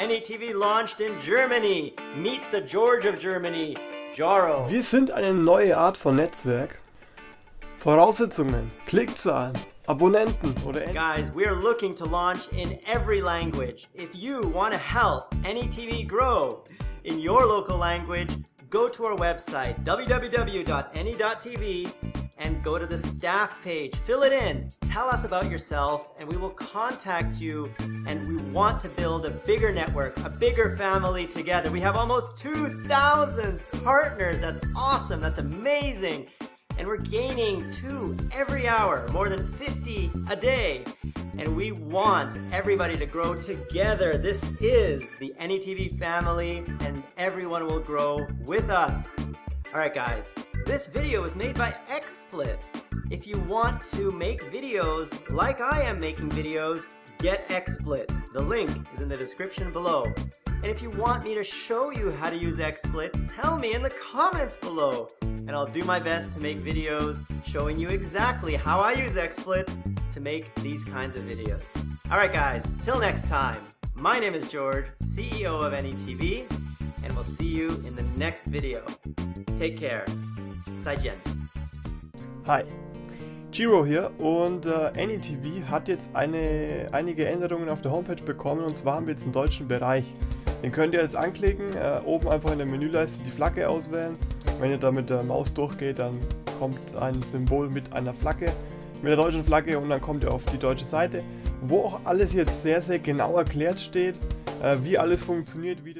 NETV launched in Germany. Meet the George of Germany, Jaro. Wir sind eine neue Art von Netzwerk. Voraussetzungen, Klickzahlen, Abonnenten oder Guys, we're looking to launch in every language. If you want to help NETV grow in your local language, go to our website www.ne.tv and go to the staff page. Fill it in. Tell us about yourself and we will contact you and we want to build a bigger network, a bigger family together. We have almost 2,000 partners. That's awesome. That's amazing. And we're gaining two every hour, more than 50 a day. And we want everybody to grow together. This is the NETV family and everyone will grow with us. All right, guys, this video was made by XSplit. If you want to make videos like I am making videos, get XSplit. The link is in the description below. And if you want me to show you how to use XSplit, tell me in the comments below. And I'll do my best to make videos showing you exactly how I use XSplit to make these kinds of videos. Alright guys, till next time, my name is George, CEO of NETV, and we'll see you in the next video. Take care. 再见. Hi, Giro hier und äh, NETV hat jetzt eine, einige Änderungen auf der Homepage bekommen und zwar haben wir jetzt einen deutschen Bereich. Den könnt ihr jetzt anklicken, äh, oben einfach in der Menüleiste die Flagge auswählen. Wenn ihr da mit der Maus durchgeht, dann kommt ein Symbol mit einer Flagge, mit der deutschen Flagge und dann kommt ihr auf die deutsche Seite, wo auch alles jetzt sehr, sehr genau erklärt steht, äh, wie alles funktioniert, wie das